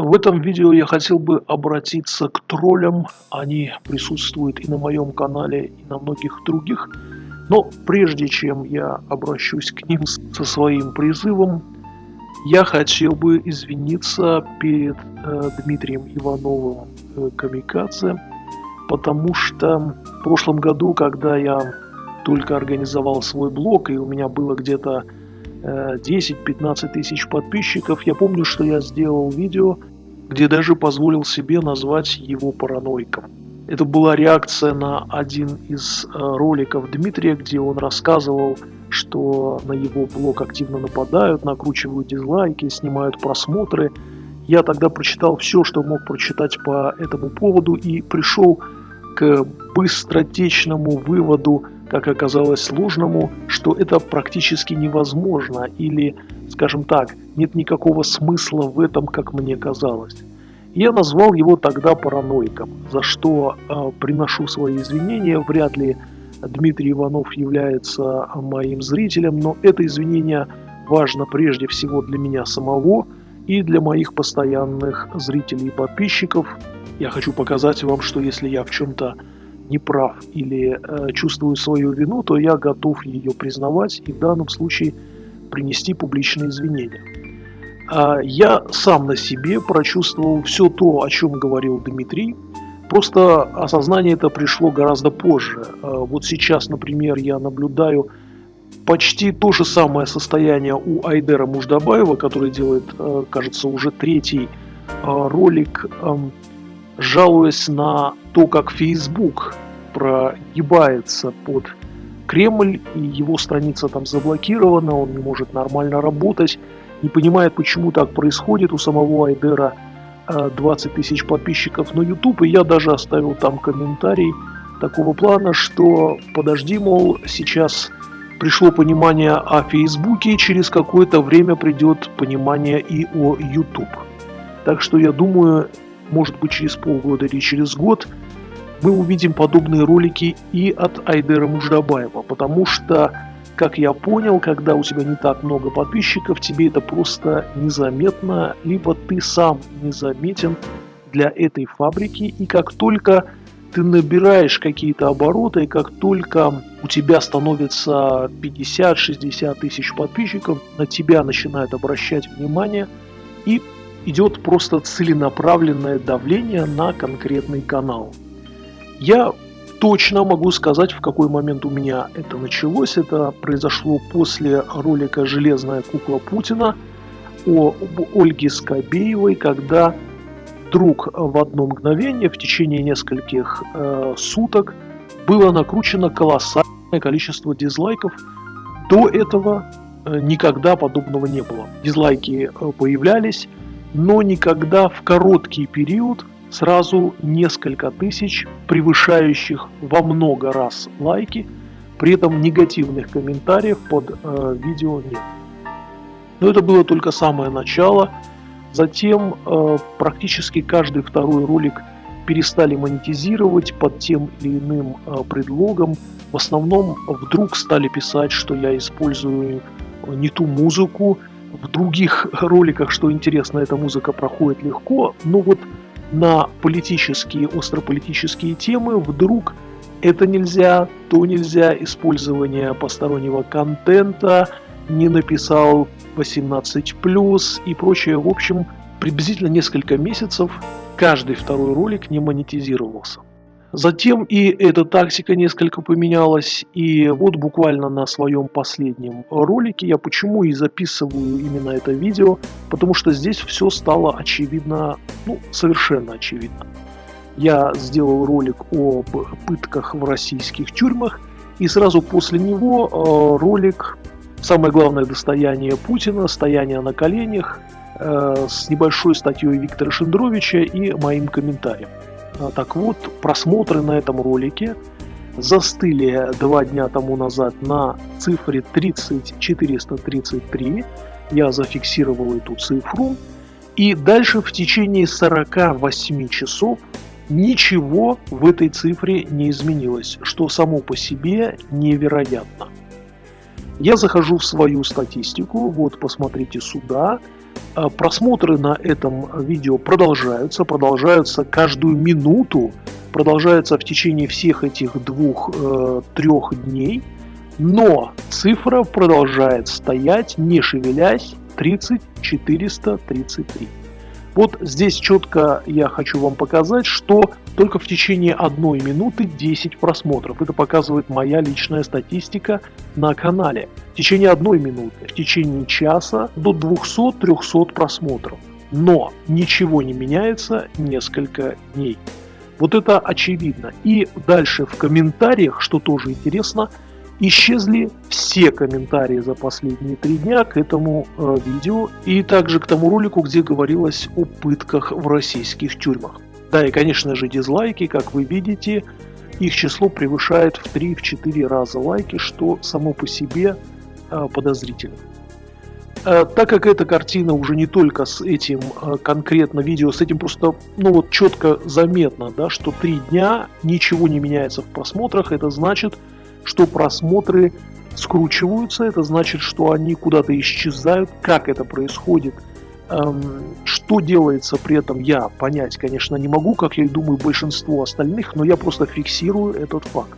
В этом видео я хотел бы обратиться к троллям. Они присутствуют и на моем канале, и на многих других. Но прежде чем я обращусь к ним со своим призывом, я хотел бы извиниться перед э, Дмитрием Ивановым э, Камикадзе, потому что в прошлом году, когда я только организовал свой блог, и у меня было где-то 10-15 тысяч подписчиков. Я помню, что я сделал видео, где даже позволил себе назвать его параноиком. Это была реакция на один из э, роликов Дмитрия, где он рассказывал, что на его блог активно нападают, накручивают дизлайки, снимают просмотры. Я тогда прочитал все, что мог прочитать по этому поводу и пришел к быстротечному выводу, как оказалось сложному, что это практически невозможно или, скажем так, нет никакого смысла в этом, как мне казалось. Я назвал его тогда параноиком, за что э, приношу свои извинения. Вряд ли Дмитрий Иванов является моим зрителем, но это извинение важно прежде всего для меня самого и для моих постоянных зрителей и подписчиков. Я хочу показать вам, что если я в чем-то не прав или э, чувствую свою вину, то я готов ее признавать и в данном случае принести публичные извинения. А я сам на себе прочувствовал все то, о чем говорил Дмитрий, просто осознание это пришло гораздо позже. А вот сейчас, например, я наблюдаю почти то же самое состояние у Айдера Муждабаева, который делает, э, кажется, уже третий ролик жалуясь на то, как Facebook прогибается под Кремль, и его страница там заблокирована, он не может нормально работать, не понимает, почему так происходит. У самого Айдера 20 э, тысяч подписчиков на YouTube, и я даже оставил там комментарий такого плана, что подожди, мол, сейчас пришло понимание о Фейсбуке, через какое-то время придет понимание и о YouTube. Так что я думаю, может быть через полгода или через год, мы увидим подобные ролики и от Айдера Муждабаева, потому что, как я понял, когда у тебя не так много подписчиков, тебе это просто незаметно, либо ты сам незаметен для этой фабрики, и как только ты набираешь какие-то обороты, и как только у тебя становится 50-60 тысяч подписчиков, на тебя начинают обращать внимание, и идет просто целенаправленное давление на конкретный канал. Я точно могу сказать, в какой момент у меня это началось. Это произошло после ролика «Железная кукла Путина» о Ольге Скобеевой, когда вдруг в одно мгновение, в течение нескольких э, суток, было накручено колоссальное количество дизлайков. До этого э, никогда подобного не было. Дизлайки э, появлялись, но никогда в короткий период сразу несколько тысяч, превышающих во много раз лайки, при этом негативных комментариев под э, видео нет. Но это было только самое начало. Затем э, практически каждый второй ролик перестали монетизировать под тем или иным э, предлогом. В основном вдруг стали писать, что я использую не ту музыку, в других роликах, что интересно, эта музыка проходит легко, но вот на политические, острополитические темы вдруг это нельзя, то нельзя, использование постороннего контента, не написал 18+, и прочее. В общем, приблизительно несколько месяцев каждый второй ролик не монетизировался. Затем и эта тактика несколько поменялась, и вот буквально на своем последнем ролике я почему и записываю именно это видео, потому что здесь все стало очевидно, ну, совершенно очевидно. Я сделал ролик об пытках в российских тюрьмах, и сразу после него э, ролик «Самое главное достояние Путина. Стояние на коленях» э, с небольшой статьей Виктора Шендровича и моим комментарием. Так вот, просмотры на этом ролике застыли два дня тому назад на цифре 30433. Я зафиксировал эту цифру. И дальше в течение 48 часов ничего в этой цифре не изменилось, что само по себе невероятно. Я захожу в свою статистику, вот посмотрите сюда, просмотры на этом видео продолжаются, продолжаются каждую минуту, продолжаются в течение всех этих двух-трех э, дней, но цифра продолжает стоять, не шевелясь, 30 433. Вот здесь четко я хочу вам показать, что только в течение одной минуты 10 просмотров. Это показывает моя личная статистика на канале. В течение одной минуты, в течение часа до 200-300 просмотров. Но ничего не меняется несколько дней. Вот это очевидно. И дальше в комментариях, что тоже интересно, исчезли все комментарии за последние три дня к этому э, видео и также к тому ролику, где говорилось о пытках в российских тюрьмах. Да, и конечно же дизлайки, как вы видите, их число превышает в 3-4 раза лайки, что само по себе подозрительно. Э, так как эта картина уже не только с этим э, конкретно видео, с этим просто, ну вот четко заметно, да, что три дня ничего не меняется в просмотрах, это значит, что просмотры скручиваются, это значит, что они куда-то исчезают. Как это происходит, эм, что делается при этом, я понять, конечно, не могу, как я и думаю большинство остальных, но я просто фиксирую этот факт.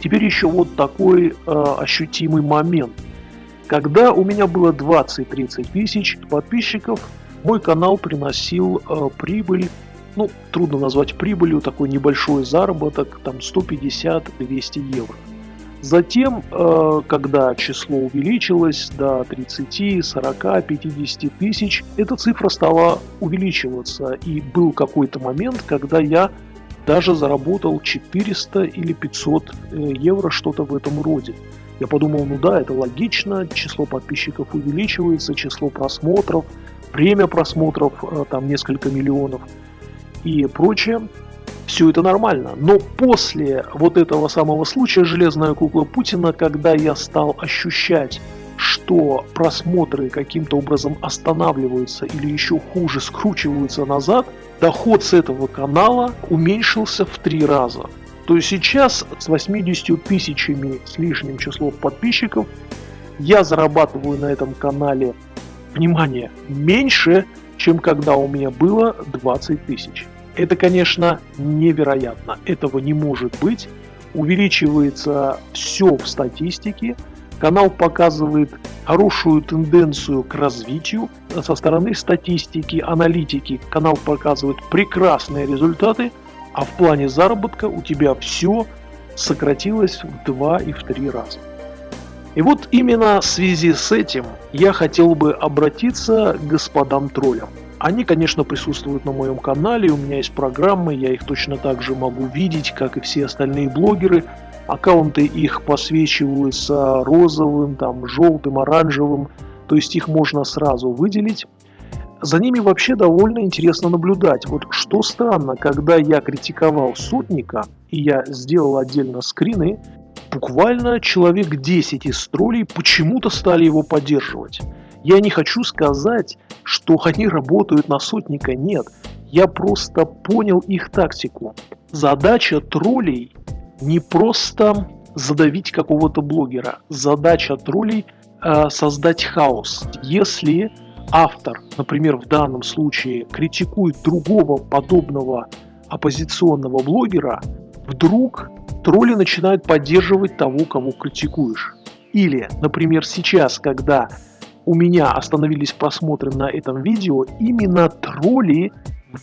Теперь еще вот такой э, ощутимый момент. Когда у меня было 20-30 тысяч подписчиков, мой канал приносил э, прибыль, ну, трудно назвать прибылью, такой небольшой заработок, там 150-200 евро. Затем, э, когда число увеличилось до 30, 40, 50 тысяч, эта цифра стала увеличиваться. И был какой-то момент, когда я даже заработал 400 или 500 э, евро, что-то в этом роде. Я подумал, ну да, это логично, число подписчиков увеличивается, число просмотров, время просмотров, э, там несколько миллионов и прочее. Все это нормально. Но после вот этого самого случая «Железная кукла Путина», когда я стал ощущать, что просмотры каким-то образом останавливаются или еще хуже скручиваются назад – доход с этого канала уменьшился в три раза. То есть сейчас с 80 тысячами с лишним числом подписчиков я зарабатываю на этом канале, внимание, меньше, чем когда у меня было 20 тысяч. Это, конечно, невероятно. Этого не может быть. Увеличивается все в статистике, Канал показывает хорошую тенденцию к развитию. Со стороны статистики, аналитики канал показывает прекрасные результаты, а в плане заработка у тебя все сократилось в 2 и в 3 раза. И вот именно в связи с этим я хотел бы обратиться к господам троллям. Они, конечно, присутствуют на моем канале, у меня есть программы, я их точно так же могу видеть, как и все остальные блогеры – аккаунты их посвечиваются розовым, там, желтым, оранжевым, то есть их можно сразу выделить. За ними вообще довольно интересно наблюдать. Вот что странно, когда я критиковал сотника, и я сделал отдельно скрины, буквально человек 10 из троллей почему-то стали его поддерживать. Я не хочу сказать, что они работают на сотника, нет. Я просто понял их тактику. Задача троллей не просто задавить какого-то блогера. Задача троллей э, создать хаос. Если автор, например, в данном случае критикует другого подобного оппозиционного блогера, вдруг тролли начинают поддерживать того, кого критикуешь. Или, например, сейчас, когда у меня остановились просмотры на этом видео, именно тролли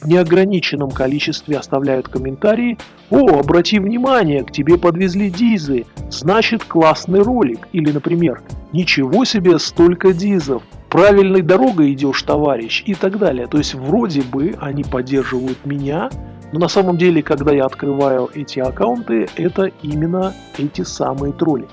в неограниченном количестве оставляют комментарии «О, обрати внимание, к тебе подвезли дизы, значит классный ролик» или, например, «Ничего себе, столько дизов, правильной дорогой идешь, товарищ» и так далее. То есть вроде бы они поддерживают меня, но на самом деле, когда я открываю эти аккаунты, это именно эти самые тролли.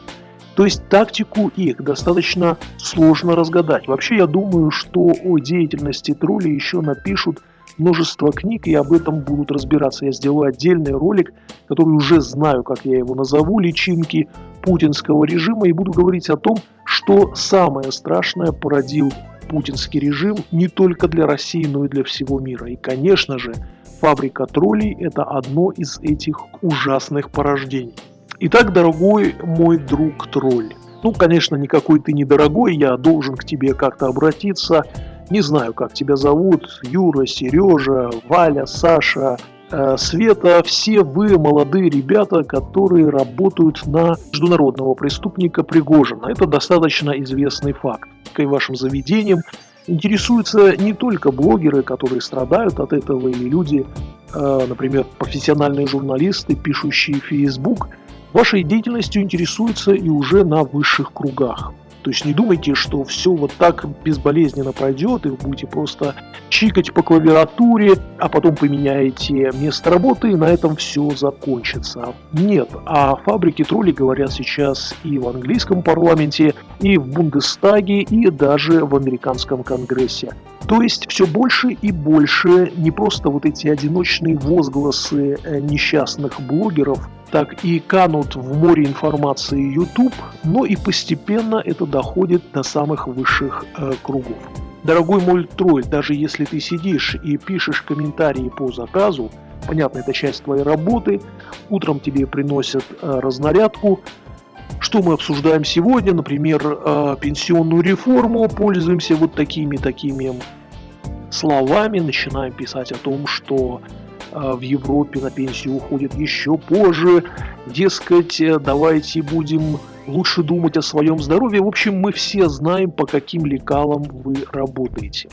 То есть тактику их достаточно сложно разгадать. Вообще я думаю, что о деятельности троллей еще напишут множество книг, и об этом будут разбираться. Я сделаю отдельный ролик, который уже знаю, как я его назову, личинки путинского режима, и буду говорить о том, что самое страшное породил путинский режим не только для России, но и для всего мира. И, конечно же, фабрика троллей – это одно из этих ужасных порождений. Итак, дорогой мой друг тролль, ну, конечно, никакой ты не дорогой, я должен к тебе как-то обратиться. Не знаю, как тебя зовут, Юра, Сережа, Валя, Саша, э, Света. Все вы молодые ребята, которые работают на международного преступника Пригожина. Это достаточно известный факт. И вашим заведением интересуются не только блогеры, которые страдают от этого, или люди, э, например, профессиональные журналисты, пишущие в Facebook – Вашей деятельностью интересуются и уже на высших кругах. То есть не думайте, что все вот так безболезненно пройдет, и вы будете просто чикать по клавиатуре, а потом поменяете место работы, и на этом все закончится. Нет, о фабрике троллей говорят сейчас и в английском парламенте, и в Бундестаге, и даже в американском конгрессе. То есть все больше и больше не просто вот эти одиночные возгласы э, несчастных блогеров, так и канут в море информации YouTube, но и постепенно это доходит до самых высших э, кругов. Дорогой мой тролль, даже если ты сидишь и пишешь комментарии по заказу, понятно, это часть твоей работы, утром тебе приносят э, разнарядку, что мы обсуждаем сегодня, например, э, пенсионную реформу, пользуемся вот такими-такими словами, начинаем писать о том, что в Европе на пенсию уходят еще позже. Дескать, э, давайте будем лучше думать о своем здоровье. В общем, мы все знаем, по каким лекалам вы работаете.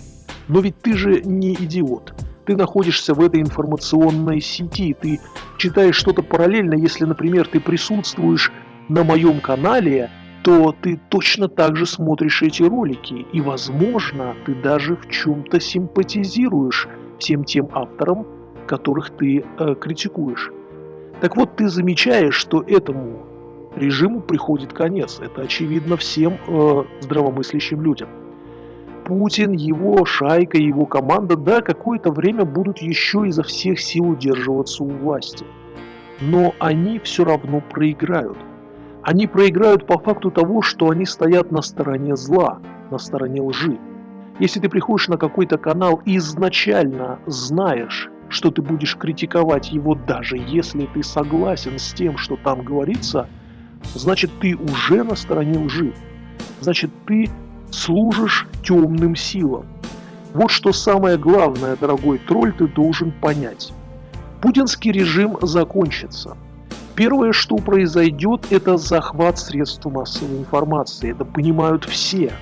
Но ведь ты же не идиот. Ты находишься в этой информационной сети, ты читаешь что-то параллельно. Если, например, ты присутствуешь на моем канале, то ты точно так же смотришь эти ролики. И, возможно, ты даже в чем-то симпатизируешь всем тем авторам, которых ты э, критикуешь. Так вот, ты замечаешь, что этому режиму приходит конец. Это очевидно всем э, здравомыслящим людям. Путин, его шайка, его команда, да, какое-то время будут еще изо всех сил удерживаться у власти. Но они все равно проиграют. Они проиграют по факту того, что они стоят на стороне зла, на стороне лжи. Если ты приходишь на какой-то канал и изначально знаешь, что ты будешь критиковать его даже если ты согласен с тем, что там говорится, значит ты уже на стороне лжи. Значит ты служишь темным силам. Вот что самое главное, дорогой тролль, ты должен понять. Путинский режим закончится. Первое, что произойдет, это захват средств массовой информации. Это понимают все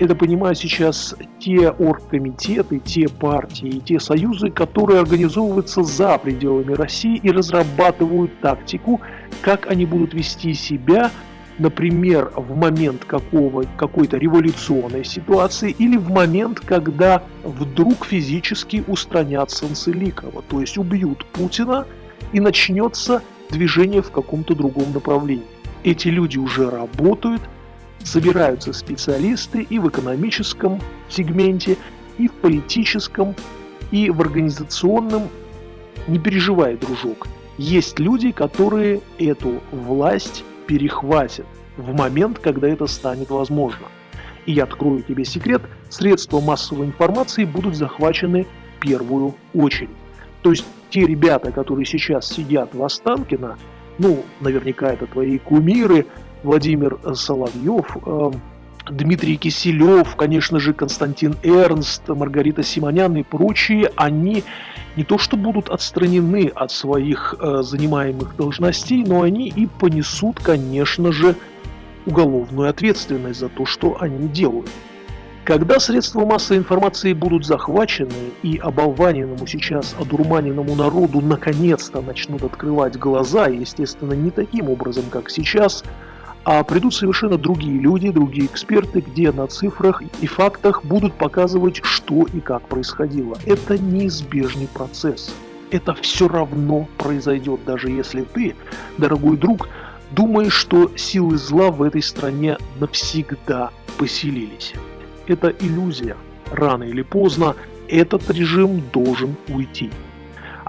это понимаю сейчас те оргкомитеты, те партии, те союзы, которые организовываются за пределами России и разрабатывают тактику, как они будут вести себя, например, в момент какой-то революционной ситуации или в момент, когда вдруг физически устранят Санцеликова, то есть убьют Путина и начнется движение в каком-то другом направлении. Эти люди уже работают, собираются специалисты и в экономическом сегменте, и в политическом, и в организационном. Не переживай, дружок. Есть люди, которые эту власть перехватят в момент, когда это станет возможно. И я открою тебе секрет, средства массовой информации будут захвачены в первую очередь. То есть те ребята, которые сейчас сидят в Останкино, ну, наверняка это твои кумиры, Владимир Соловьев, э, Дмитрий Киселев, конечно же, Константин Эрнст, Маргарита Симонян и прочие, они не то что будут отстранены от своих э, занимаемых должностей, но они и понесут, конечно же, уголовную ответственность за то, что они делают. Когда средства массовой информации будут захвачены и оболваненному сейчас одурманенному народу наконец-то начнут открывать глаза, естественно, не таким образом, как сейчас – а придут совершенно другие люди, другие эксперты, где на цифрах и фактах будут показывать, что и как происходило. Это неизбежный процесс. Это все равно произойдет, даже если ты, дорогой друг, думаешь, что силы зла в этой стране навсегда поселились. Это иллюзия. Рано или поздно этот режим должен уйти.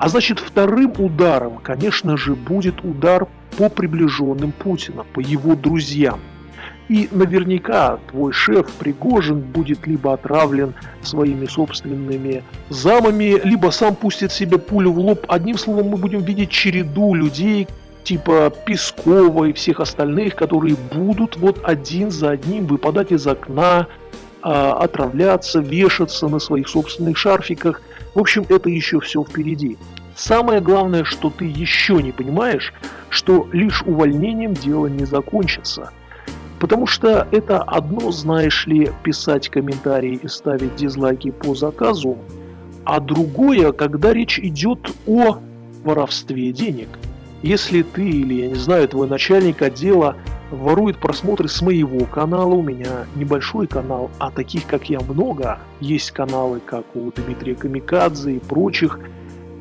А значит, вторым ударом, конечно же, будет удар по приближенным Путина, по его друзьям. И наверняка твой шеф Пригожин будет либо отравлен своими собственными замами, либо сам пустит себе пулю в лоб. Одним словом, мы будем видеть череду людей, типа Пескова и всех остальных, которые будут вот один за одним выпадать из окна, а, отравляться, вешаться на своих собственных шарфиках. В общем, это еще все впереди. Самое главное, что ты еще не понимаешь, что лишь увольнением дело не закончится. Потому что это одно, знаешь ли, писать комментарии и ставить дизлайки по заказу, а другое, когда речь идет о воровстве денег – если ты или, я не знаю, твой начальник отдела ворует просмотры с моего канала, у меня небольшой канал, а таких, как я, много. Есть каналы, как у Дмитрия Камикадзе и прочих,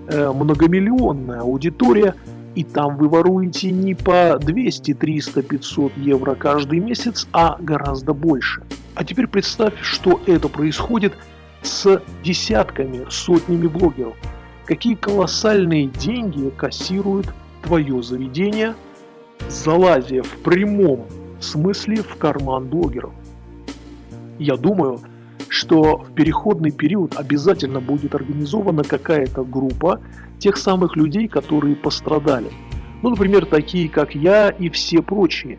э, многомиллионная аудитория, и там вы воруете не по 200, 300, 500 евро каждый месяц, а гораздо больше. А теперь представь, что это происходит с десятками, сотнями блогеров. Какие колоссальные деньги кассируют твое заведение, залазя в прямом смысле в карман блогеров. Я думаю, что в переходный период обязательно будет организована какая-то группа тех самых людей, которые пострадали. Ну, например, такие, как я и все прочие.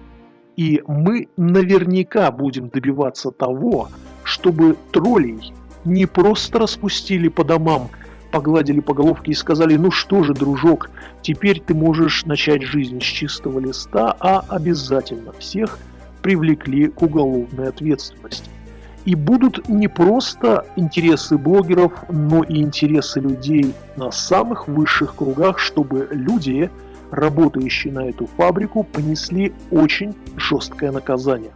И мы наверняка будем добиваться того, чтобы троллей не просто распустили по домам погладили по головке и сказали, ну что же, дружок, теперь ты можешь начать жизнь с чистого листа, а обязательно всех привлекли к уголовной ответственности. И будут не просто интересы блогеров, но и интересы людей на самых высших кругах, чтобы люди, работающие на эту фабрику, понесли очень жесткое наказание.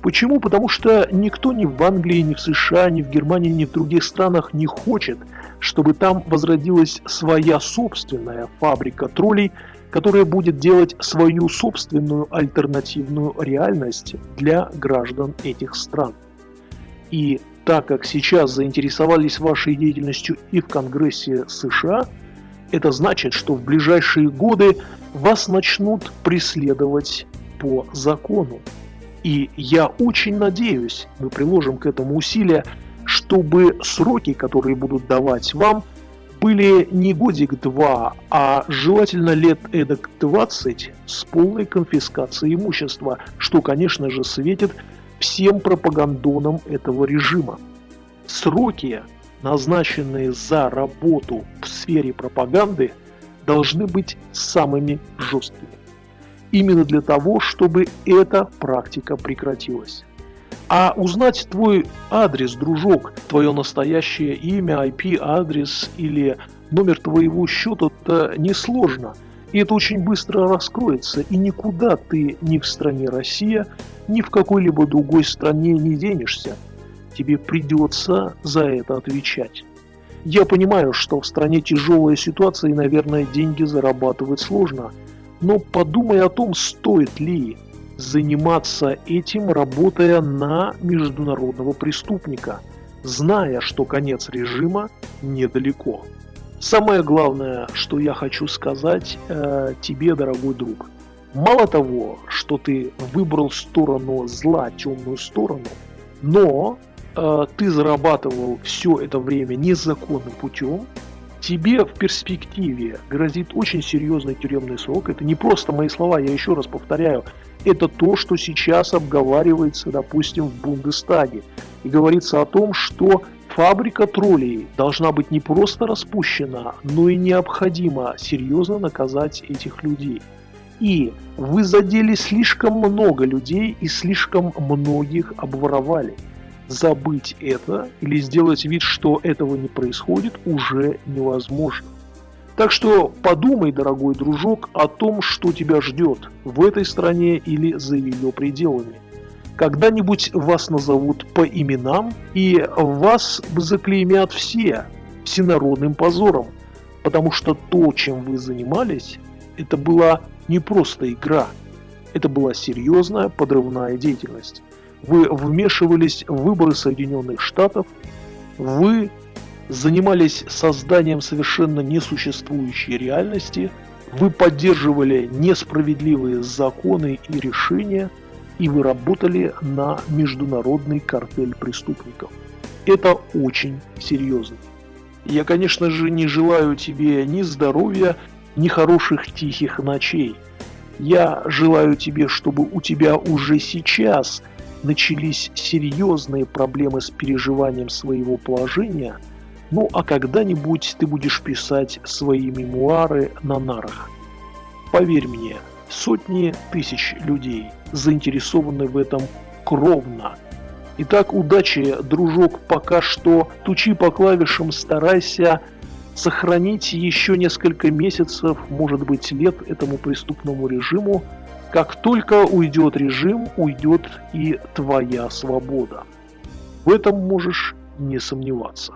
Почему? Потому что никто ни в Англии, ни в США, ни в Германии, ни в других странах не хочет – чтобы там возродилась своя собственная фабрика троллей, которая будет делать свою собственную альтернативную реальность для граждан этих стран. И так как сейчас заинтересовались вашей деятельностью и в Конгрессе США, это значит, что в ближайшие годы вас начнут преследовать по закону. И я очень надеюсь, мы приложим к этому усилия, чтобы сроки, которые будут давать вам, были не годик-два, а желательно лет эдак 20 с полной конфискацией имущества, что, конечно же, светит всем пропагандонам этого режима. Сроки, назначенные за работу в сфере пропаганды, должны быть самыми жесткими. Именно для того, чтобы эта практика прекратилась. А узнать твой адрес, дружок, твое настоящее имя, IP-адрес или номер твоего счета, это несложно. И это очень быстро раскроется, и никуда ты ни в стране Россия, ни в какой-либо другой стране не денешься. Тебе придется за это отвечать. Я понимаю, что в стране тяжелая ситуация и, наверное, деньги зарабатывать сложно. Но подумай о том, стоит ли заниматься этим, работая на международного преступника, зная, что конец режима недалеко. Самое главное, что я хочу сказать э, тебе, дорогой друг. Мало того, что ты выбрал сторону зла, темную сторону, но э, ты зарабатывал все это время незаконным путем, тебе в перспективе грозит очень серьезный тюремный срок. Это не просто мои слова, я еще раз повторяю. Это то, что сейчас обговаривается, допустим, в Бундестаге. И говорится о том, что фабрика троллей должна быть не просто распущена, но и необходимо серьезно наказать этих людей. И вы задели слишком много людей и слишком многих обворовали забыть это или сделать вид, что этого не происходит, уже невозможно. Так что подумай, дорогой дружок, о том, что тебя ждет в этой стране или за ее пределами. Когда-нибудь вас назовут по именам, и вас заклеймят все всенародным позором, потому что то, чем вы занимались, это была не просто игра, это была серьезная подрывная деятельность вы вмешивались в выборы Соединенных Штатов, вы занимались созданием совершенно несуществующей реальности, вы поддерживали несправедливые законы и решения, и вы работали на международный картель преступников. Это очень серьезно. Я, конечно же, не желаю тебе ни здоровья, ни хороших тихих ночей. Я желаю тебе, чтобы у тебя уже сейчас начались серьезные проблемы с переживанием своего положения, ну а когда-нибудь ты будешь писать свои мемуары на нарах. Поверь мне, сотни тысяч людей заинтересованы в этом кровно. Итак, удачи, дружок, пока что. Тучи по клавишам, старайся сохранить еще несколько месяцев, может быть лет этому преступному режиму. Как только уйдет режим, уйдет и твоя свобода. В этом можешь не сомневаться.